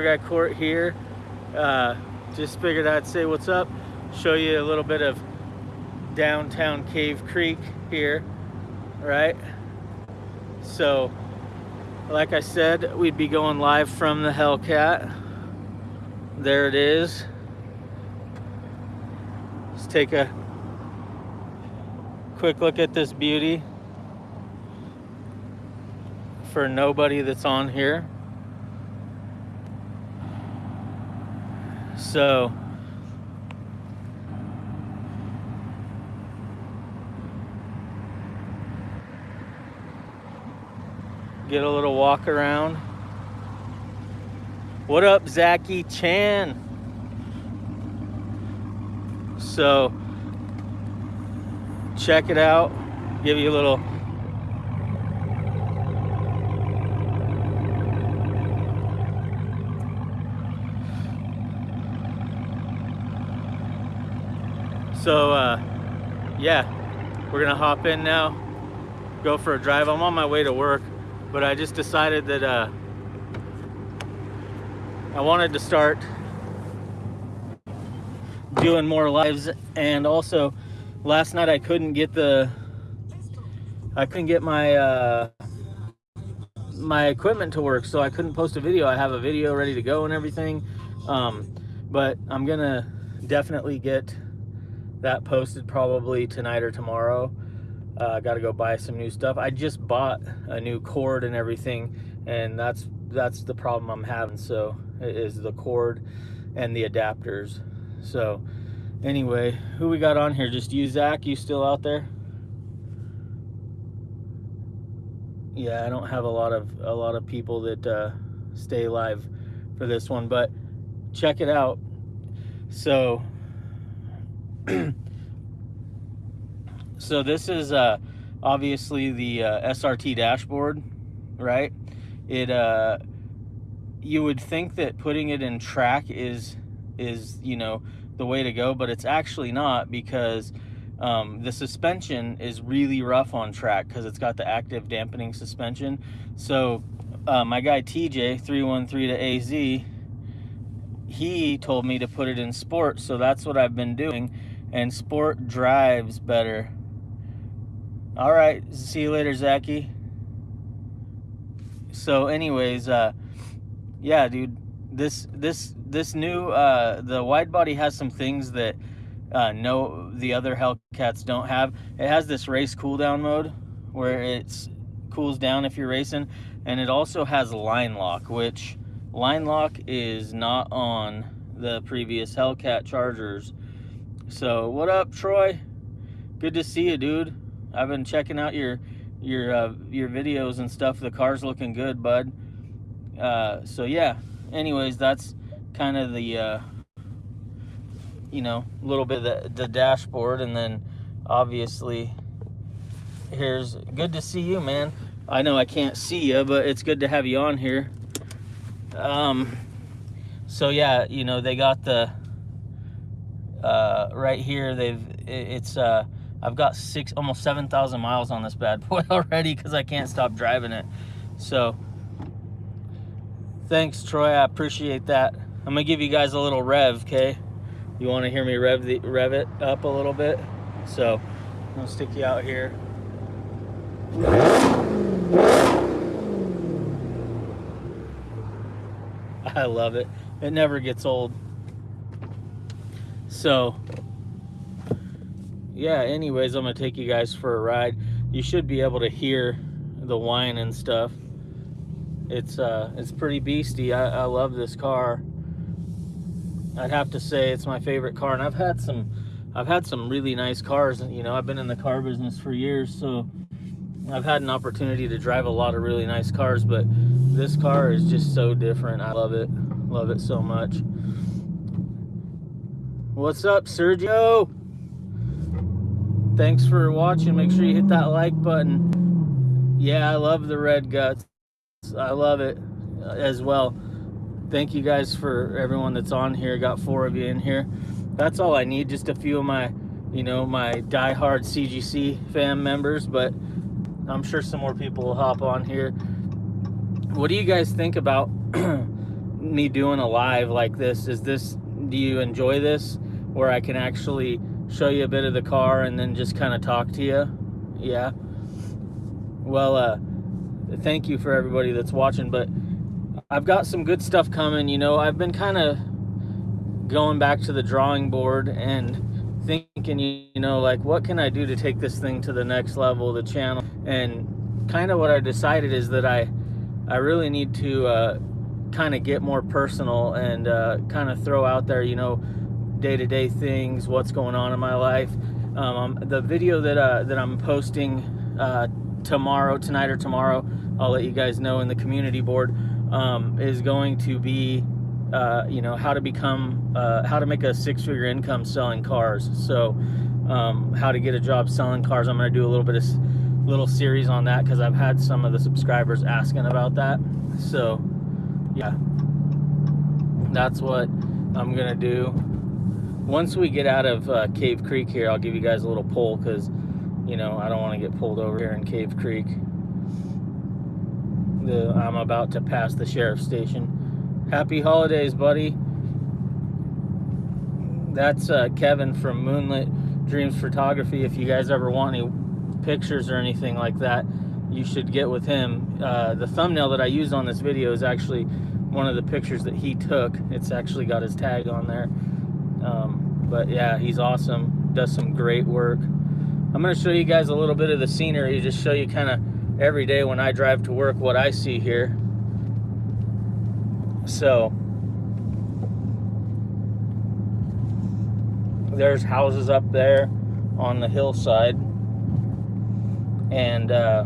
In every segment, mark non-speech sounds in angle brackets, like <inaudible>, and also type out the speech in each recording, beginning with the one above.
Guy Court here. Uh, just figured I'd say what's up, show you a little bit of downtown Cave Creek here, right? So, like I said, we'd be going live from the Hellcat. There it is. Let's take a quick look at this beauty for nobody that's on here. So, get a little walk around. What up, Zachy Chan? So, check it out. Give you a little So, uh, yeah, we're gonna hop in now, go for a drive. I'm on my way to work, but I just decided that uh, I wanted to start doing more lives and also last night I couldn't get the I couldn't get my uh, my equipment to work so I couldn't post a video I have a video ready to go and everything um, but I'm gonna definitely get that posted probably tonight or tomorrow. Uh, I got to go buy some new stuff. I just bought a new cord and everything, and that's that's the problem I'm having. So is the cord and the adapters. So anyway, who we got on here? Just you, Zach. You still out there? Yeah, I don't have a lot of a lot of people that uh, stay live for this one, but check it out. So <clears throat> so this is uh, obviously the uh, SRT dashboard, right? It uh, you would think that putting it in track is is you know the way to go, but it's actually not because um, the suspension is really rough on track because it's got the active dampening suspension. So uh, my guy TJ 313 to AZ, he told me to put it in sport, so that's what I've been doing and sport drives better. All right, see you later, Zachy. So, anyways, uh, yeah, dude, this this this new uh, the wide body has some things that uh, no the other Hellcats don't have. It has this race cooldown mode where it cools down if you're racing, and it also has line lock, which line lock is not on the previous Hellcat Chargers so what up, Troy? Good to see you, dude. I've been checking out your your uh, your videos and stuff. The car's looking good, bud. Uh, so yeah. Anyways, that's kind of the uh, you know a little bit the, the dashboard, and then obviously here's good to see you, man. I know I can't see you, but it's good to have you on here. Um, so yeah, you know they got the uh, right here they've it's uh, I've got six almost 7,000 miles on this bad boy <laughs> already because I can't stop driving it. So thanks Troy. I appreciate that. I'm gonna give you guys a little rev okay? You want to hear me rev the rev it up a little bit? So I'm gonna stick you out here. <laughs> I love it. It never gets old so yeah anyways i'm gonna take you guys for a ride. You should be able to hear the whine and stuff. It's uh it's pretty beastie. I, I love this car. I'd have to say it's my favorite car and i've had some i've had some really nice cars you know i've been in the car business for years so i've had an opportunity to drive a lot of really nice cars but this car is just so different. I love it. Love it so much What's up, Sergio? Thanks for watching. Make sure you hit that like button. Yeah, I love the red guts. I love it as well. Thank you guys for everyone that's on here. Got four of you in here. That's all I need. Just a few of my, you know, my die-hard CGC fam members, but I'm sure some more people will hop on here. What do you guys think about <clears throat> me doing a live like this? Is this do you enjoy this where I can actually show you a bit of the car and then just kind of talk to you? Yeah. Well, uh, thank you for everybody that's watching, but I've got some good stuff coming. You know, I've been kind of going back to the drawing board and thinking, you know, like what can I do to take this thing to the next level, the channel, and kind of what I decided is that I, I really need to uh, kind of get more personal and uh, kind of throw out there, you know, day-to-day -day things, what's going on in my life. Um, the video that uh, that I'm posting uh, tomorrow, tonight or tomorrow, I'll let you guys know in the community board, um, is going to be, uh, you know, how to become, uh, how to make a six-figure income selling cars. So, um, how to get a job selling cars. I'm going to do a little bit of little series on that because I've had some of the subscribers asking about that. So, yeah, that's what I'm to do. Once we get out of uh, Cave Creek here, I'll give you guys a little pull because you know, I don't want to get pulled over here in Cave Creek. The, I'm about to pass the sheriff's station. Happy holidays, buddy. That's uh, Kevin from Moonlit Dreams Photography. If you guys ever want any pictures or anything like that, you should get with him. Uh, the thumbnail that I used on this video is actually one of the pictures that he took. It's actually got his tag on there. Um, but yeah, he's awesome. Does some great work. I'm going to show you guys a little bit of the scenery, just show you kind of every day when I drive to work what I see here. So, there's houses up there on the hillside. And, uh,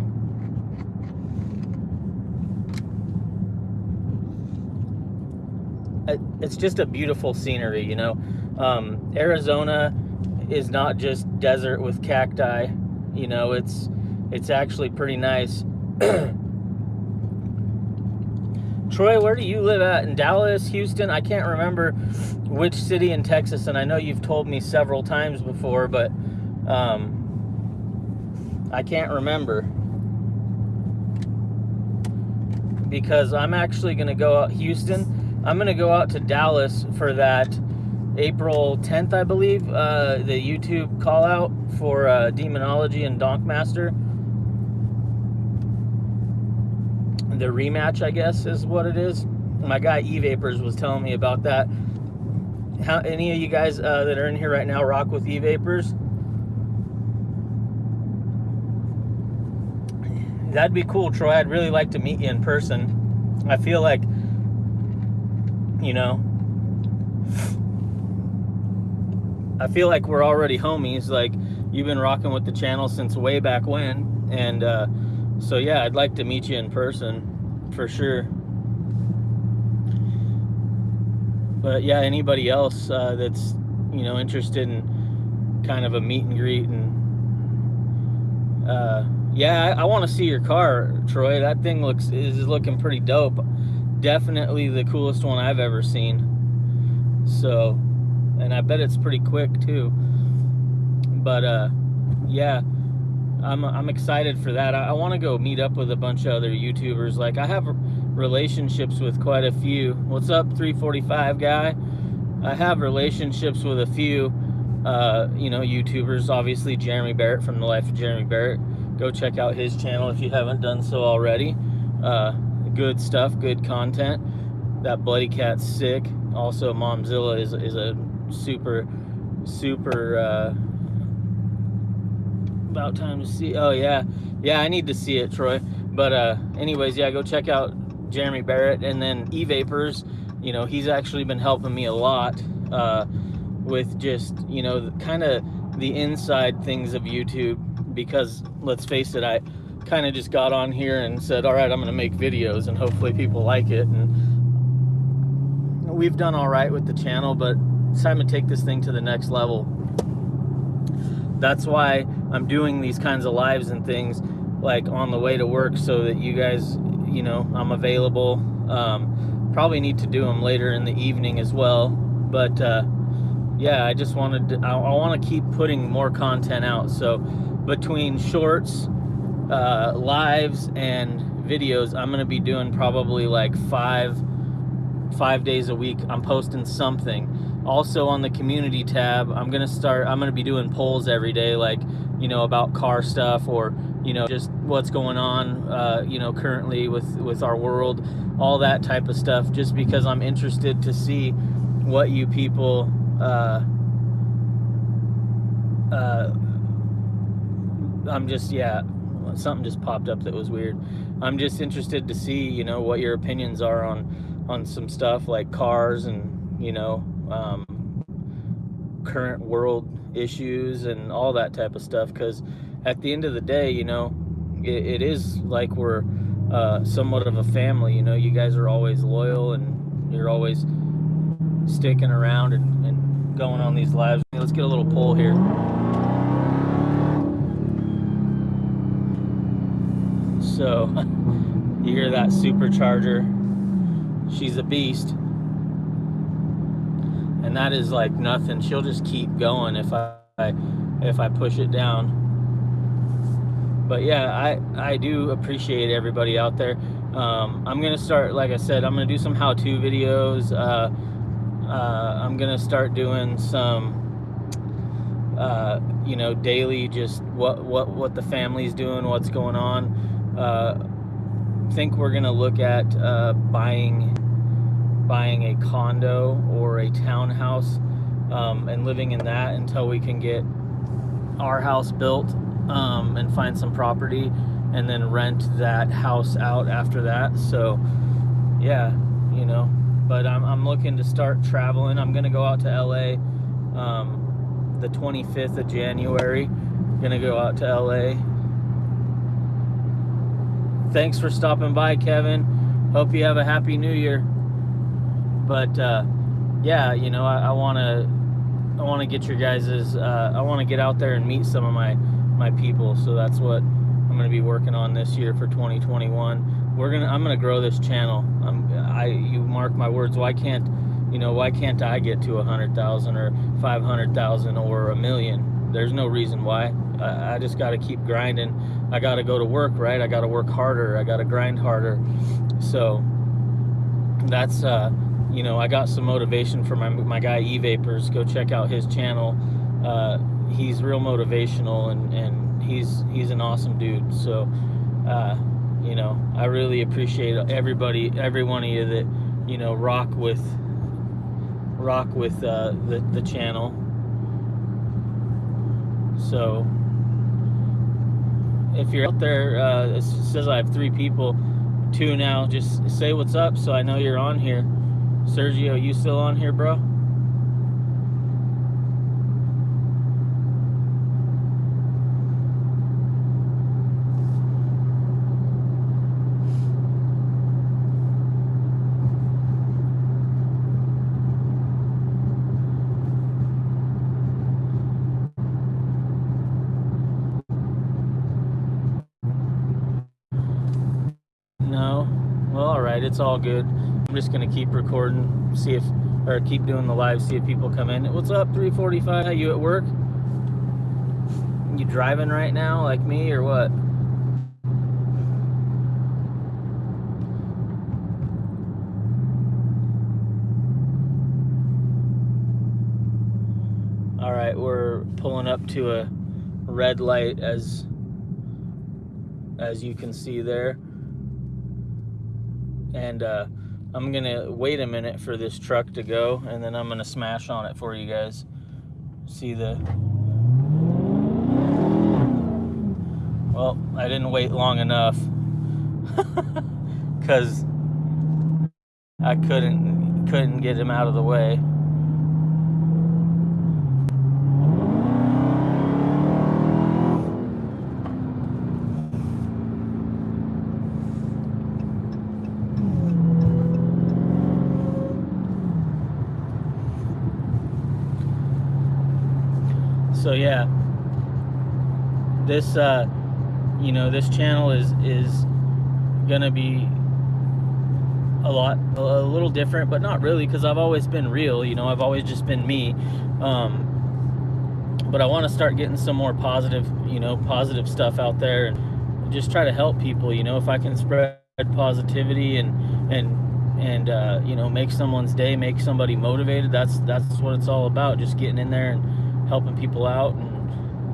it's just a beautiful scenery, you know. Um, Arizona is not just desert with cacti. You know, it's it's actually pretty nice. <clears throat> Troy, where do you live at? In Dallas, Houston? I can't remember which city in Texas, and I know you've told me several times before, but um, I can't remember. Because I'm actually going to go out, Houston, I'm going to go out to Dallas for that April 10th, I believe, uh, the YouTube call out for uh, Demonology and Donkmaster. The rematch, I guess, is what it is. My guy E Vapors was telling me about that. How any of you guys uh, that are in here right now rock with E Vapors? That'd be cool, Troy. I'd really like to meet you in person. I feel like, you know, I feel like we're already homies. Like you've been rocking with the channel since way back when, and uh, so yeah, I'd like to meet you in person for sure. But yeah, anybody else uh, that's you know interested in kind of a meet and greet and uh, yeah, I, I want to see your car, Troy. That thing looks is looking pretty dope. Definitely the coolest one I've ever seen. So and I bet it's pretty quick too. But uh, yeah, I'm I'm excited for that. I, I want to go meet up with a bunch of other YouTubers. Like I have relationships with quite a few. What's up, 345 guy? I have relationships with a few, uh, you know, YouTubers. Obviously, Jeremy Barrett from the Life of Jeremy Barrett. Go check out his channel if you haven't done so already. Uh, good stuff, good content. That Bloody Cat's sick. Also, Momzilla is is a super, super, uh, about time to see. Oh, yeah. Yeah, I need to see it, Troy. But, uh, anyways, yeah, go check out Jeremy Barrett and then E-Vapors. You know, he's actually been helping me a lot, uh, with just, you know, kind of the inside things of YouTube because let's face it, I kind of just got on here and said, all right, I'm going to make videos and hopefully people like it. And we've done all right with the channel, but it's time to take this thing to the next level. That's why I'm doing these kinds of lives and things like on the way to work so that you guys, you know, I'm available. Um, probably need to do them later in the evening as well. But uh, yeah, I just wanted to, I, I want to keep putting more content out. So between shorts, uh, lives, and videos, I'm to be doing probably like five five days a week. I'm posting something. Also on the community tab, I'm gonna start. I'm gonna be doing polls every day, like you know about car stuff or you know just what's going on, uh, you know currently with with our world, all that type of stuff. Just because I'm interested to see what you people. Uh, uh, I'm just yeah, something just popped up that was weird. I'm just interested to see you know what your opinions are on on some stuff like cars and you know um, current world issues and all that type of stuff. Because at the end of the day, you know, it, it is like we're uh, somewhat of a family. You know, you guys are always loyal and you're always sticking around and, and going on these lives. Let's get a little poll here. So <laughs> you hear that supercharger. She's a beast. And that is like nothing. She'll just keep going if I if I push it down. But yeah, I I do appreciate everybody out there. Um, I'm gonna start, like I said, I'm gonna do some how-to videos. Uh, uh, I'm gonna start doing some uh, you know, daily, just what what what the family's doing, what's going on uh, think we're gonna look at uh, buying buying a condo or a townhouse um, and living in that until we can get our house built um, and find some property and then rent that house out after that. So yeah you know but I'm, I'm looking to start traveling. I'm gonna go out to LA um, the 25th of January. Gonna go out to LA thanks for stopping by, Kevin. Hope you have a happy new year. But uh, yeah, you know, I want to I want to get your guys's uh, I want to get out there and meet some of my my people. So that's what I'm going to be working on this year for 2021. We're gonna I'm going to grow this channel. I'm I you mark my words. Why can't you know why can't I get to a hundred thousand or five hundred thousand or a million? There's no reason why. I, I just got to keep grinding I got to go to work, right? I got to work harder. I got to grind harder. So that's, uh, you know, I got some motivation from my, my guy E-Vapors. Go check out his channel. Uh, he's real motivational and, and he's, he's an awesome dude. So, uh, you know, I really appreciate everybody, every one of you that, you know, rock with, rock with, uh, the, the channel. So, if you're out there, uh, it says I have three people, two now. Just say what's up so I know you're on here. Sergio, you still on here, bro? It's all good. I'm just gonna keep recording, see if, or keep doing the live, see if people come in. What's up, 345? Are You at work? You driving right now, like me, or what? All right, we're pulling up to a red light as as you can see there and uh, I'm gonna wait a minute for this truck to go and then I'm gonna smash on it for you guys. See the well I didn't wait long enough. <laughs> Because I couldn't couldn't get him out of the way so yeah this uh you know this channel is is gonna be a lot a little different but not really because I've always been real you know I've always just been me um but I want to start getting some more positive you know positive stuff out there and just try to help people you know if I can spread positivity and and and uh, you know make someone's day, make somebody motivated. That's that's what it's all about. Just getting in there and helping people out, and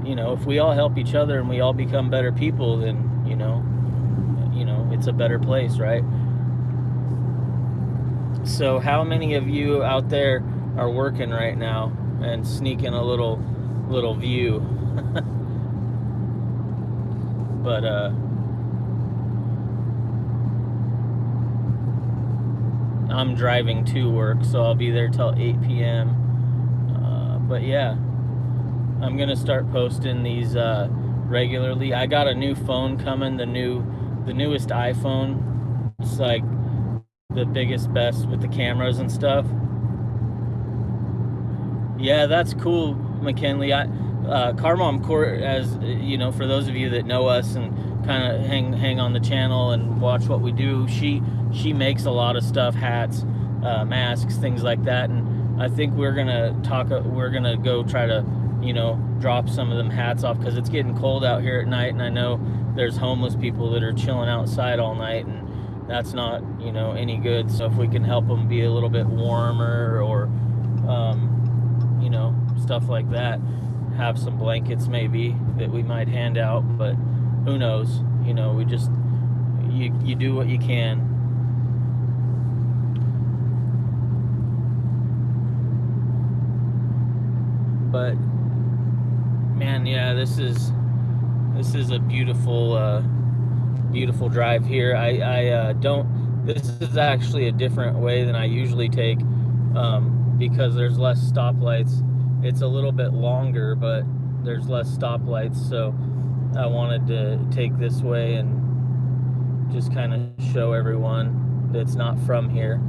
you know if we all help each other and we all become better people, then you know, you know it's a better place, right? So how many of you out there are working right now and sneaking a little little view? <laughs> but uh I'm driving to work, so I'll be there till 8 p.m. Uh, but yeah, I'm gonna start posting these uh, regularly. I got a new phone coming, the new, the newest iPhone. It's like the biggest, best with the cameras and stuff. Yeah, that's cool, McKinley. I, uh, Car Mom Court, as you know, for those of you that know us and kind of hang hang on the channel and watch what we do, she she makes a lot of stuff, hats, uh, masks, things like that. And I think we're gonna talk. We're gonna go try to, you know, drop some of them hats off because it's getting cold out here at night, and I know there's homeless people that are chilling outside all night, and that's not, you know, any good. So if we can help them be a little bit warmer, or, um, you know, stuff like that, have some blankets maybe that we might hand out, but who knows? You know, we just you you do what you can but man yeah this is this is a beautiful uh, beautiful drive here. I, I uh, don't this is actually a different way than I usually take um, because there's less stoplights. It's a little bit longer but there's less stoplights so I wanted to take this way and just kind of show everyone that's not from here.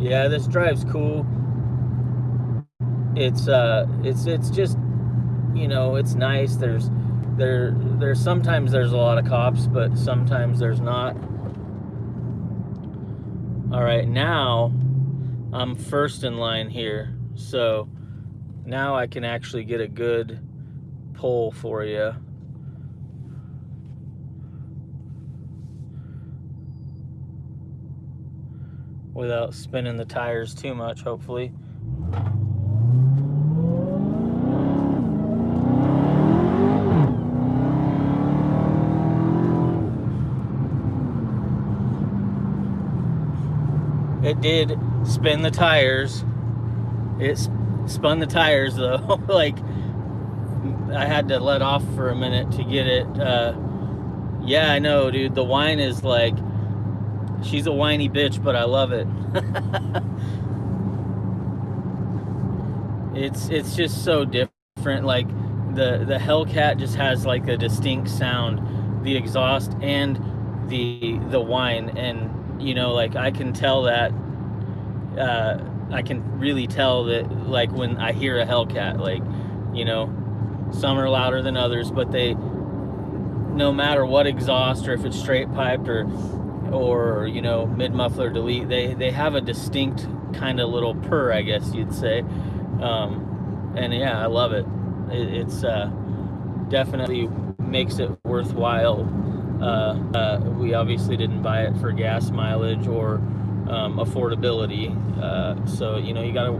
Yeah this drive's cool it's uh it's it's just you know it's nice. There's there there's sometimes there's a lot of cops but sometimes there's not. All right now i'm first in line here. So now i can actually get a good pull for you without spinning the tires too much hopefully It did spin the tires. It spun the tires though. <laughs> like I had to let off for a minute to get it. Uh, yeah, I know, dude. The whine is like she's a whiny bitch, but I love it. <laughs> it's it's just so different. Like the the Hellcat just has like a distinct sound, the exhaust and the the whine and you know, like I can tell that, uh, I can really tell that, like when I hear a Hellcat, like, you know, some are louder than others, but they, no matter what exhaust or if it's straight piped or, or you know, mid muffler delete, they they have a distinct kind of little purr, I guess you'd say. Um, and yeah, I love it. it it's uh, definitely makes it worthwhile uh, uh, we obviously didn't buy it for gas mileage or um, affordability. Uh, so you know you gotta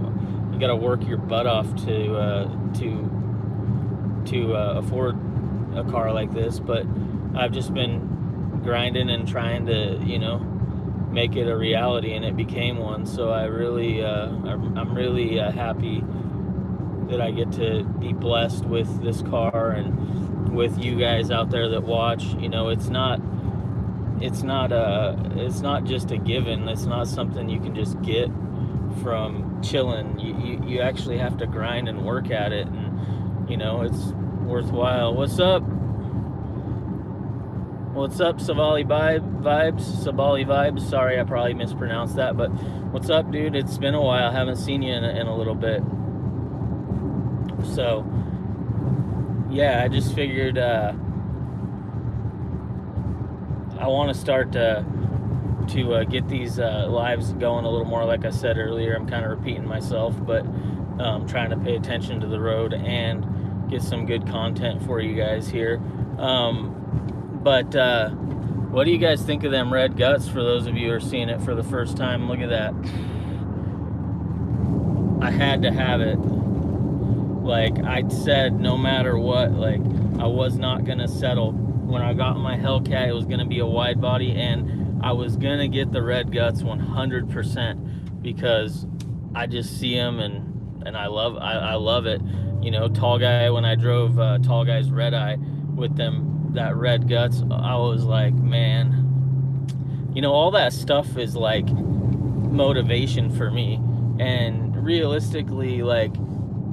you gotta work your butt off to uh, to to uh, afford a car like this. But I've just been grinding and trying to you know make it a reality, and it became one. So I really I'm, I'm really happy that I get to be blessed with this car and with you guys out there that watch. You know, it's not it's not a it's not just a given. It's not something you can just get from chilling. You, you, you actually have to grind and work at it, and you know it's worthwhile. What's up? What's up, Savali vibe, vibes? Savali vibes. Sorry, I probably mispronounced that, but what's up, dude? It's been a while. I haven't seen you in a, in a little bit. So, yeah, I just figured uh, I want to start to to uh, get these uh, lives going a little more. Like I said earlier, I'm kind of repeating myself, but um, trying to pay attention to the road and get some good content for you guys here. Um, but uh, What do you guys think of them red guts for those of you who are seeing it for the first time? Look at that. I had to have it. Like I said, no matter what, like I was not gonna settle. When I got my Hellcat, it was gonna be a wide body and I was gonna get the red guts 100% because I just see them and and I love I, I love it. You know, tall guy when I drove uh, tall guy's red eye with them that red guts, I was like, man, you know, all that stuff is like motivation for me. And realistically, like,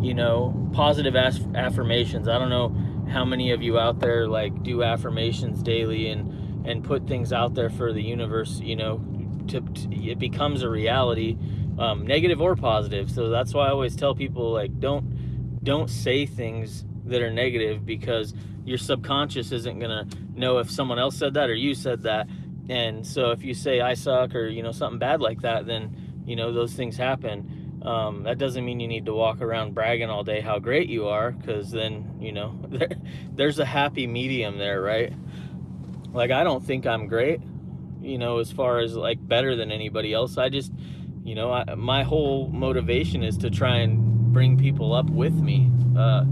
you know, positive affirmations. I don't know how many of you out there like do affirmations daily and and put things out there for the universe, you know, to, to it becomes a reality, um, negative or positive. So that's why I always tell people like don't don't say things that are negative because your subconscious isn't gonna know if someone else said that or you said that and so if you say i suck or you know something bad like that then you know those things happen um, that doesn't mean you need to walk around bragging all day how great you are because then you know <laughs> there, there's a happy medium there right? Like i don't think i'm great you know as far as like better than anybody else. I just you know I, my whole motivation is to try and bring people up with me. Uh,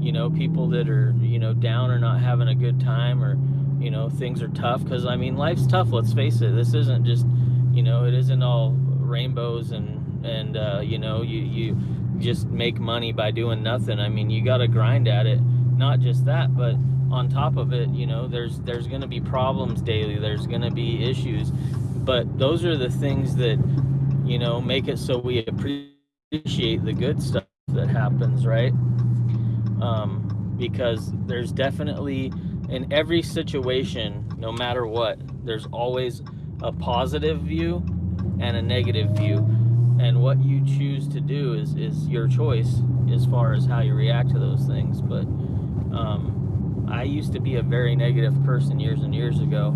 you know people that are you know down or not having a good time or you know things are tough because i mean life's tough let's face it. This isn't just you know it isn't all rainbows and and uh, you know you you just make money by doing nothing. I mean you got to grind at it. Not just that but on top of it you know there's there's going to be problems daily. There's going to be issues. But those are the things that you know make it so we appreciate the good stuff that happens right? Um, because there's definitely in every situation, no matter what, there's always a positive view and a negative view. And what you choose to do is, is your choice as far as how you react to those things. But um, I used to be a very negative person years and years ago.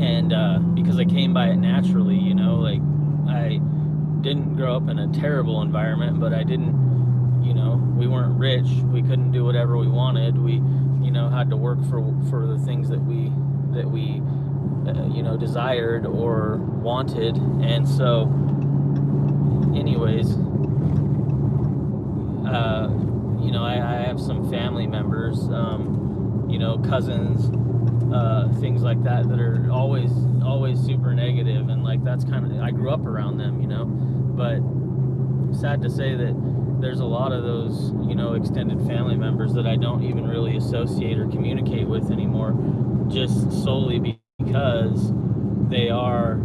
And uh, because I came by it naturally, you know, like I didn't grow up in a terrible environment, but I didn't you know we weren't rich we couldn't do whatever we wanted we you know had to work for for the things that we that we uh, you know desired or wanted and so anyways uh, you know I, I, have some family members um, you know cousins uh, things like that that are always always super negative and like that's kind of I grew up around them you know? But sad to say that there's a lot of those, you know, extended family members that I don't even really associate or communicate with anymore, just solely because they are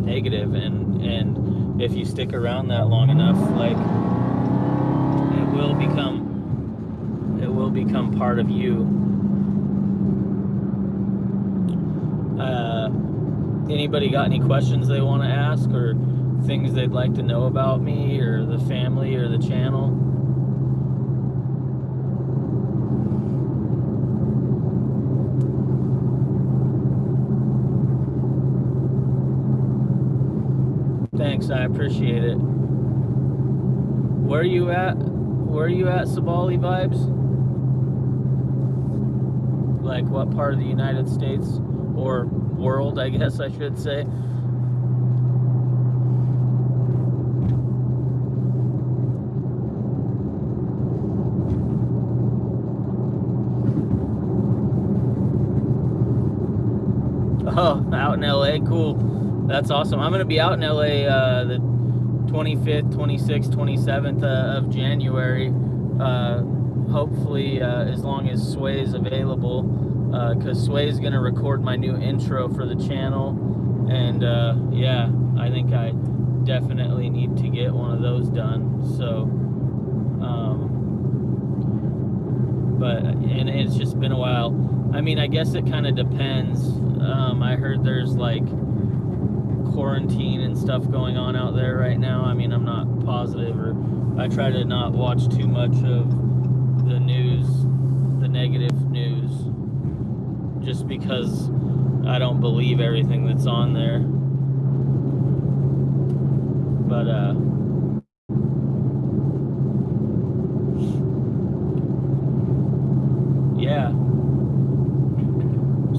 negative and and if you stick around that long enough, like it will become it will become part of you. Uh, anybody got any questions they want to ask or? things they'd like to know about me or the family or the channel. Thanks, I appreciate it. Where are you at? Where are you at, Sabali Vibes? Like what part of the United States or world, I guess I should say. Oh, out in LA, cool. That's awesome. I'm gonna be out in LA uh, the 25th, 26th, 27th uh, of January. Uh, hopefully, uh, as long as Sway is available, because uh, Sway is gonna record my new intro for the channel, and uh, yeah, I think I definitely need to get one of those done. So, um, but and it's just been a while. I mean, I guess it kind of depends. Um, I heard there's like quarantine and stuff going on out there right now. I mean, I'm not positive, or I try to not watch too much of the news, the negative news, just because I don't believe everything that's on there. But, uh, yeah.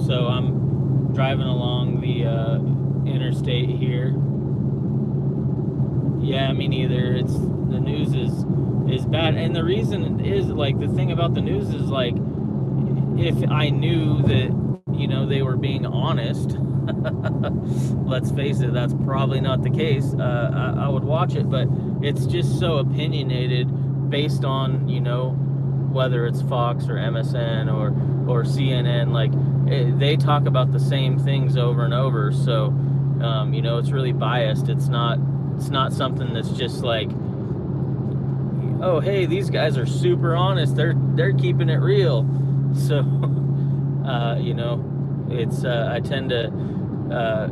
So I'm state here. Yeah, me neither. It's the news is is bad, and the reason is like the thing about the news is like if I knew that you know they were being honest. <laughs> let's face it, that's probably not the case. Uh, I, I would watch it, but it's just so opinionated based on you know whether it's Fox or MSN or or CNN. Like it, they talk about the same things over and over, so um, you know it's really biased. It's not it's not something that's just like oh hey these guys are super honest. They're they're keeping it real. <laughs> So uh, you know it's uh, I tend to uh,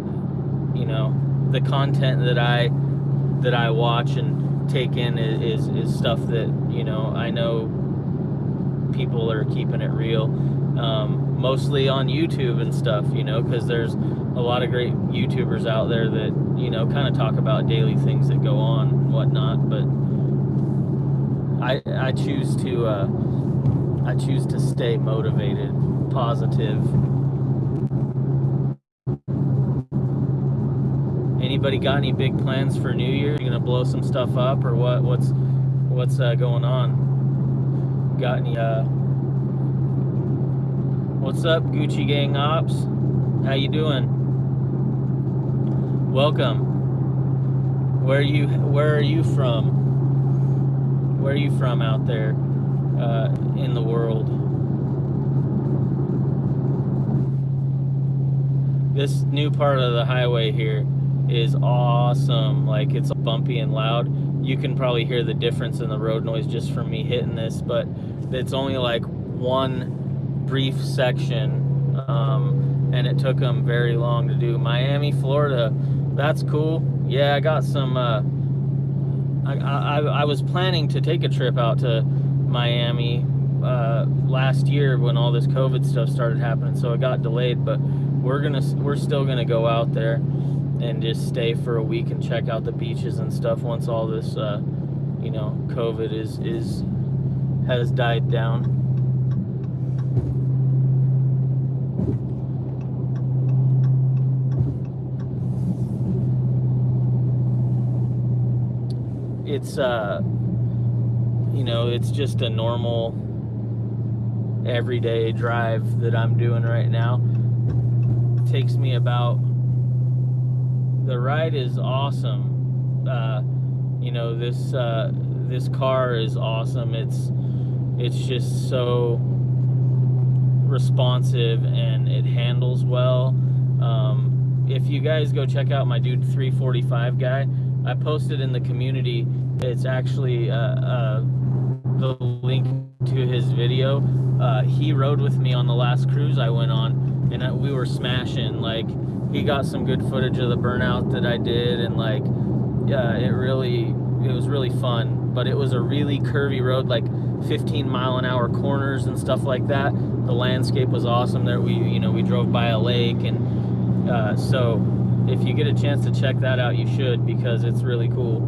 you know the content that I that I watch and take in is, is, is stuff that you know I know people are keeping it real. Um, mostly on YouTube and stuff, you know, because there's a lot of great YouTubers out there that, you know, kind of talk about daily things that go on and whatnot. But I, I choose to, uh, I choose to stay motivated, positive. Anybody got any big plans for New Year? You gonna blow some stuff up, or what? What's what's uh, going on? got any uh what's up gucci gang ops? How you doing? Welcome. Where are you where are you from? Where are you from out there uh, in the world? This new part of the highway here is awesome. Like it's bumpy and loud. You can probably hear the difference in the road noise just from me hitting this, but it's only like one brief section, um, and it took them very long to do. Miami, Florida, that's cool. Yeah, I got some. Uh, I, I, I was planning to take a trip out to Miami uh, last year when all this COVID stuff started happening, so it got delayed. But we're gonna we're still gonna go out there and just stay for a week and check out the beaches and stuff once all this uh, you know covid is is has died down it's uh you know it's just a normal everyday drive that I'm doing right now it takes me about the ride is awesome. Uh, you know this uh, this car is awesome. It's it's just so responsive and it handles well. Um, if you guys go check out my dude 345 guy, I posted in the community. It's actually uh, uh, the link to his video. Uh, he rode with me on the last cruise I went on, and we were smashing like he got some good footage of the burnout that I did, and like, yeah, it really, it was really fun. But it was a really curvy road, like 15 mile an hour corners and stuff like that. The landscape was awesome. There, we, you know, we drove by a lake, and uh, so if you get a chance to check that out, you should because it's really cool,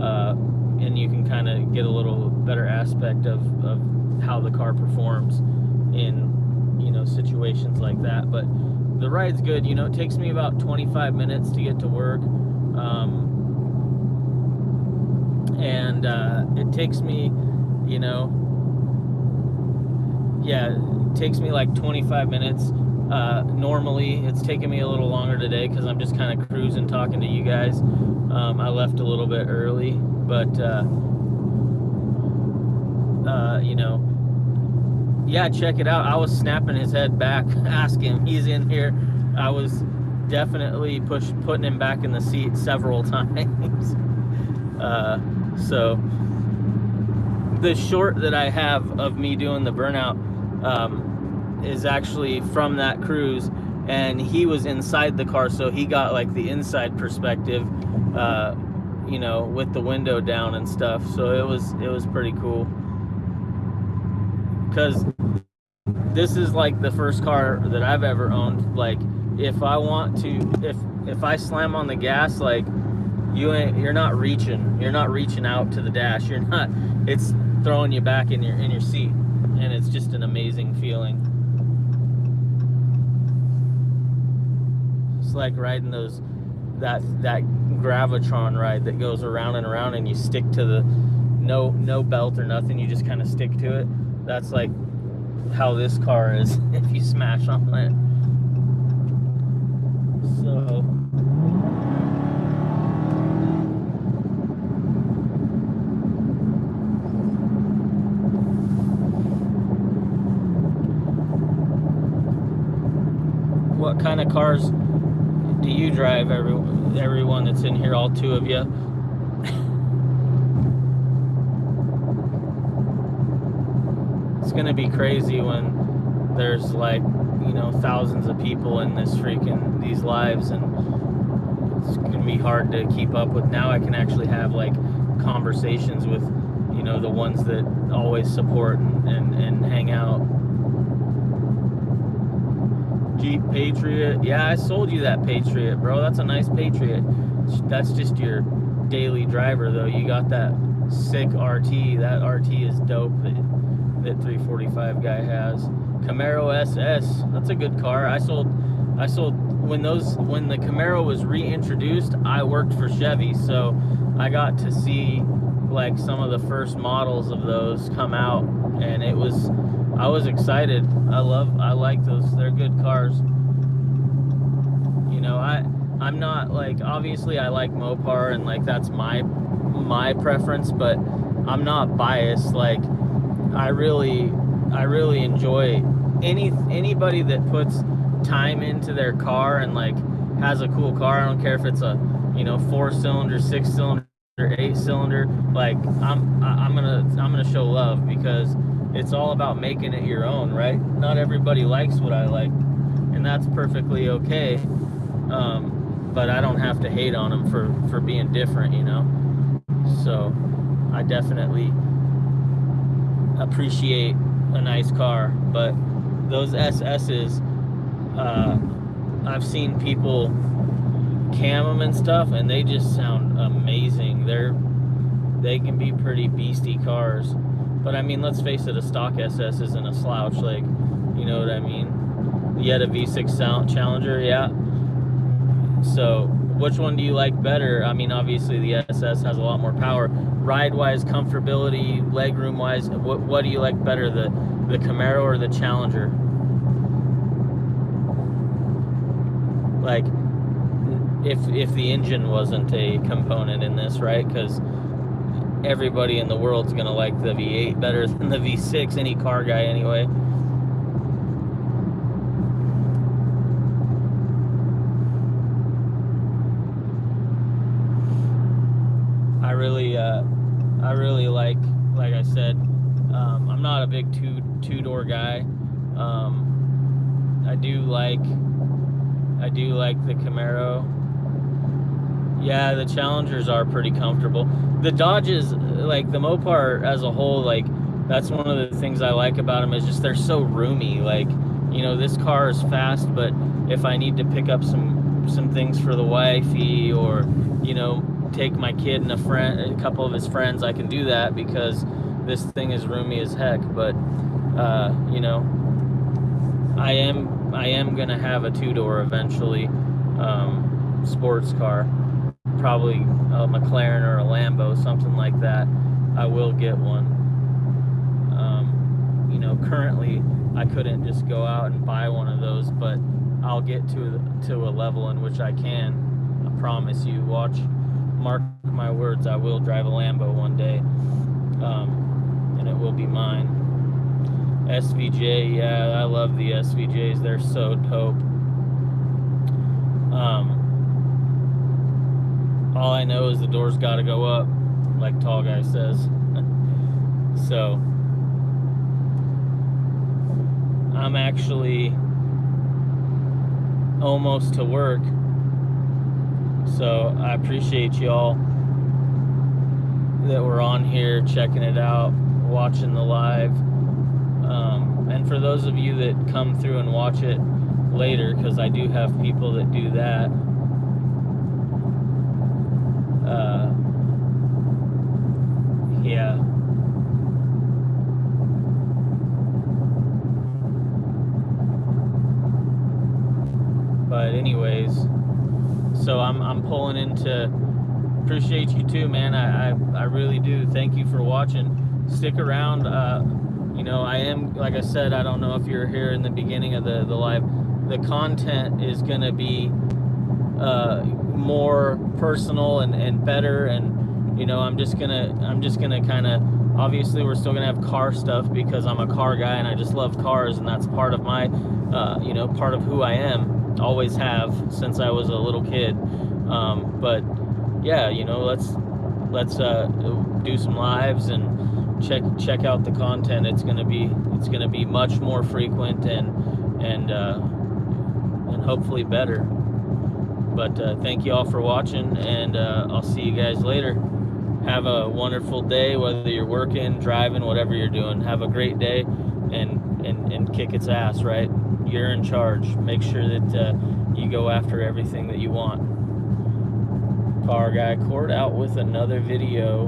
uh, and you can kind of get a little better aspect of, of how the car performs in you know situations like that. But the ride's good. You know, it takes me about 25 minutes to get to work. Um, and uh, it takes me, you know, yeah, it takes me like 25 minutes. Uh, normally, it's taking me a little longer today because I'm just kind of cruising, talking to you guys. Um, I left a little bit early, but, uh, uh, you know, yeah, check it out. I was snapping his head back, <laughs> asking. He's in here. I was definitely push putting him back in the seat several <laughs> times. uh, so the short that I have of me doing the burnout um, is actually from that cruise, and he was inside the car, so he got like the inside perspective, uh, you know, with the window down and stuff. So it was it was pretty cool because this is like the first car that I've ever owned. Like, if I want to, if if I slam on the gas, like you ain't, you're not reaching, you're not reaching out to the dash. <laughs> You're not. It's throwing you back in your in your seat, and it's just an amazing feeling. It's like riding those that that gravitron ride that goes around and around and you stick to the no no belt or nothing you just kind of stick to it? That's like how this car is <laughs> if you smash on it. So. What kind of cars drive every everyone that's in here all two of you it's gonna be crazy when there's like you know thousands of people in this freaking these lives and it's gonna be hard to keep up with. Now i can actually have like conversations with you know the ones that always support and, and, and hang out Jeep Patriot. Yeah, I sold you that Patriot, bro. That's a nice Patriot. That's just your daily driver, though. You got that sick RT. That RT is dope that, that 345 guy has. Camaro SS. That's a good car. I sold. I sold when those when the Camaro was reintroduced. I worked for Chevy, so I got to see like some of the first models of those come out, and it was I was excited. I love, I like those. They're good cars. You know, I, I'm not like, obviously I like Mopar and like that's my, my preference, but I'm not biased. Like, I really, I really enjoy any, anybody that puts time into their car and like has a cool car. I don't care if it's a, you know, four cylinder, six cylinder, eight cylinder. Like, I'm, I'm gonna, I'm gonna show love because it's all about making it your own, right? Not everybody likes what I like, and that's perfectly okay. Um, but I don't have to hate on them for for being different, you know. So I definitely appreciate a nice car, but those SS's, uh, I've seen people cam them and stuff, and they just sound amazing. They're they can be pretty beastie cars. But I mean, let's face it, a stock SS isn't a slouch. Like, you know what I mean? Yet a V6 Challenger, yeah. So, which one do you like better? I mean, obviously the SS has a lot more power. Ride-wise, comfortability, legroom-wise, what what do you like better, the the Camaro or the Challenger? Like, if if the engine wasn't a component in this, right? Because everybody in the world's gonna like the V8 better <laughs> than the V6, any car guy anyway. I really, uh, I really like, like I said, um, I'm not a big two two door guy. Um, I do like, I do like the Camaro yeah, the Challengers are pretty comfortable. The Dodges, like the Mopar as a whole, like that's one of the things I like about them is just they're so roomy. Like, you know, this car is fast, but if I need to pick up some some things for the wifey or you know take my kid and a friend, a couple of his friends, I can do that because this thing is roomy as heck. But uh, you know, I am I am gonna have a two door eventually, um, sports car probably a McLaren or a Lambo, something like that, I will get one. Um, you know, currently I couldn't just go out and buy one of those, but I'll get to to a level in which I can. I promise you. Watch, mark my words. I will drive a Lambo one day, um, and it will be mine. SVJ, yeah, I love the SVJs. They're so dope. Um, all I know is the door's got to go up, like Tall Guy says. <laughs> so, I'm actually almost to work. So, I appreciate y'all that were on here checking it out, watching the live. Um, and for those of you that come through and watch it later, because I do have people that do that uh, yeah. But anyways, so I'm I'm pulling into. Appreciate you too, man. I I, I really do. Thank you for watching. Stick around. Uh, you know, I am like I said. I don't know if you're here in the beginning of the the live. The content is gonna be uh, more personal and and better and you know i'm just gonna i'm just gonna kind of obviously we're still gonna have car stuff because i'm a car guy and i just love cars and that's part of my uh, you know part of who i am always have since i was a little kid. Um, but yeah you know let's let's uh, do some lives and check check out the content. It's gonna be it's gonna be much more frequent and and uh, and hopefully better. But uh, thank you all for watching and uh, i'll see you guys later. Have a wonderful day whether you're working driving whatever you're doing. Have a great day and and, and kick its ass right you're in charge. Make sure that uh, you go after everything that you want. Car guy court out with another video